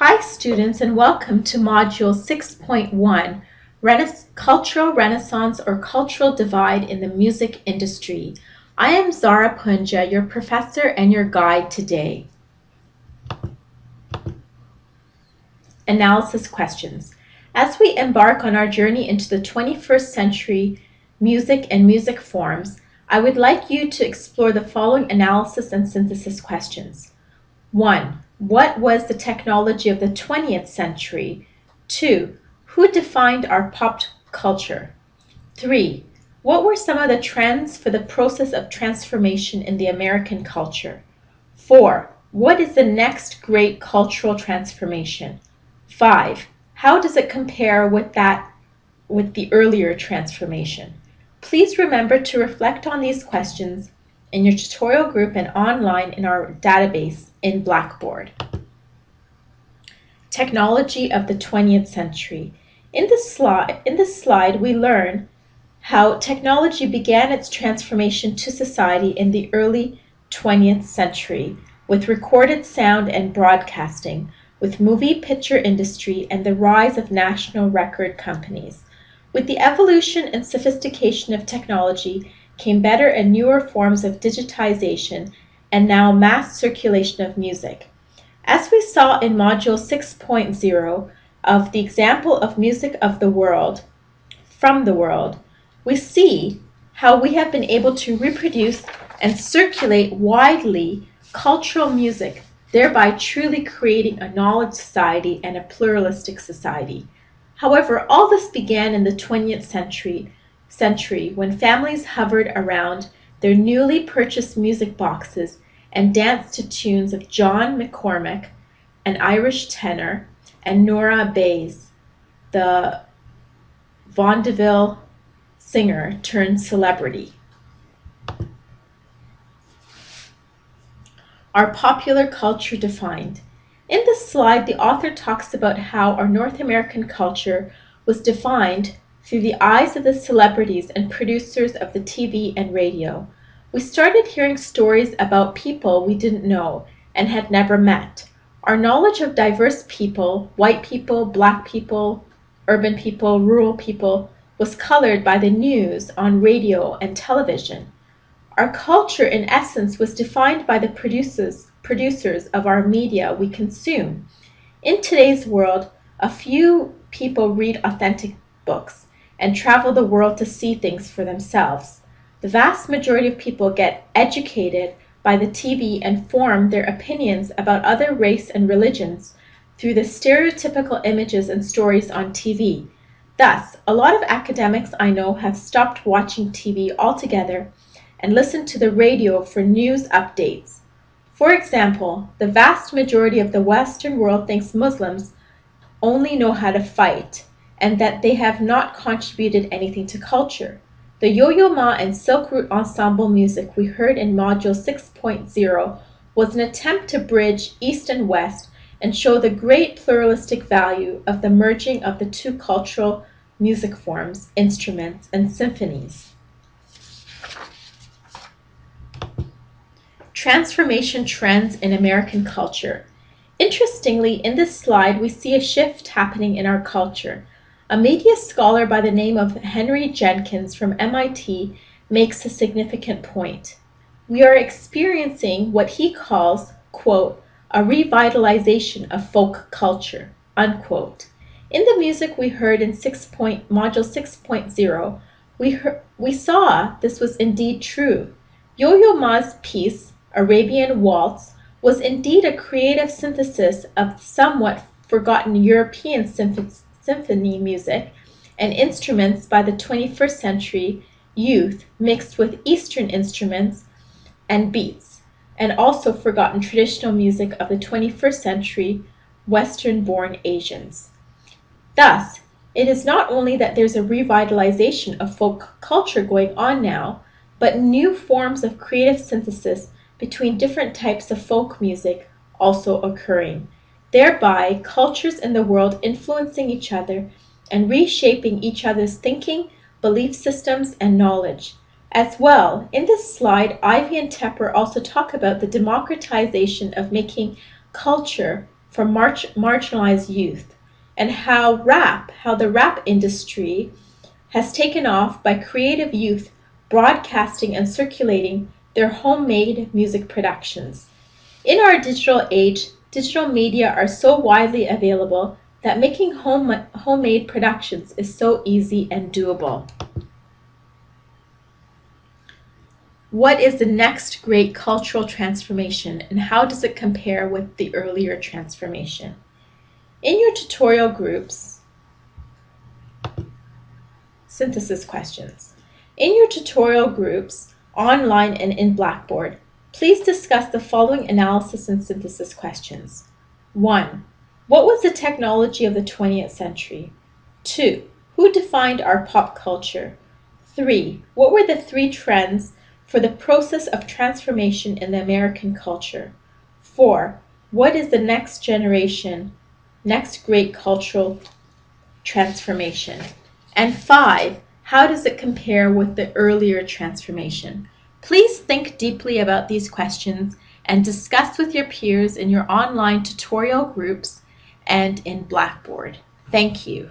Hi students and welcome to Module 6.1, Rena Cultural Renaissance or Cultural Divide in the Music Industry. I am Zara Punja, your professor and your guide today. Analysis questions. As we embark on our journey into the 21st century music and music forms, I would like you to explore the following analysis and synthesis questions. 1. What was the technology of the 20th century? 2. Who defined our pop culture? 3. What were some of the trends for the process of transformation in the American culture? 4. What is the next great cultural transformation? 5. How does it compare with that with the earlier transformation? Please remember to reflect on these questions in your tutorial group and online in our database in Blackboard. Technology of the 20th century. In this slide, in this slide we learn how technology began its transformation to society in the early 20th century with recorded sound and broadcasting, with movie picture industry and the rise of national record companies. With the evolution and sophistication of technology came better and newer forms of digitization and now mass circulation of music. As we saw in Module 6.0 of the example of music of the world, from the world, we see how we have been able to reproduce and circulate widely cultural music, thereby truly creating a knowledge society and a pluralistic society. However, all this began in the 20th century, century when families hovered around their newly purchased music boxes and danced to tunes of John McCormack, an Irish tenor, and Nora Bayes, the vaudeville singer turned celebrity. Our popular culture defined. In this slide, the author talks about how our North American culture was defined through the eyes of the celebrities and producers of the TV and radio. We started hearing stories about people we didn't know and had never met. Our knowledge of diverse people, white people, black people, urban people, rural people, was colored by the news on radio and television. Our culture, in essence, was defined by the producers, producers of our media we consume. In today's world, a few people read authentic books and travel the world to see things for themselves. The vast majority of people get educated by the TV and form their opinions about other race and religions through the stereotypical images and stories on TV. Thus, a lot of academics I know have stopped watching TV altogether and listen to the radio for news updates. For example, the vast majority of the Western world thinks Muslims only know how to fight and that they have not contributed anything to culture. The Yo-Yo Ma and Silk Route ensemble music we heard in Module 6.0 was an attempt to bridge East and West and show the great pluralistic value of the merging of the two cultural music forms, instruments, and symphonies. Transformation trends in American culture. Interestingly, in this slide, we see a shift happening in our culture. A media scholar by the name of Henry Jenkins from MIT makes a significant point. We are experiencing what he calls, quote, a revitalization of folk culture, unquote. In the music we heard in 6 point, Module 6.0, we, we saw this was indeed true. Yo-Yo Ma's piece, Arabian Waltz, was indeed a creative synthesis of somewhat forgotten European symphonies symphony music and instruments by the 21st century youth mixed with Eastern instruments and beats, and also forgotten traditional music of the 21st century Western-born Asians. Thus, it is not only that there's a revitalization of folk culture going on now, but new forms of creative synthesis between different types of folk music also occurring thereby cultures in the world influencing each other and reshaping each other's thinking, belief systems, and knowledge. As well, in this slide, Ivey and Tepper also talk about the democratization of making culture for mar marginalized youth, and how rap, how the rap industry has taken off by creative youth broadcasting and circulating their homemade music productions. In our digital age, digital media are so widely available that making home, homemade productions is so easy and doable. What is the next great cultural transformation and how does it compare with the earlier transformation? In your tutorial groups, synthesis questions. In your tutorial groups, online and in Blackboard, please discuss the following analysis and synthesis questions. 1. What was the technology of the 20th century? 2. Who defined our pop culture? 3. What were the three trends for the process of transformation in the American culture. 4. What is the next generation, next great cultural transformation? And 5. How does it compare with the earlier transformation? Please think deeply about these questions and discuss with your peers in your online tutorial groups and in Blackboard. Thank you.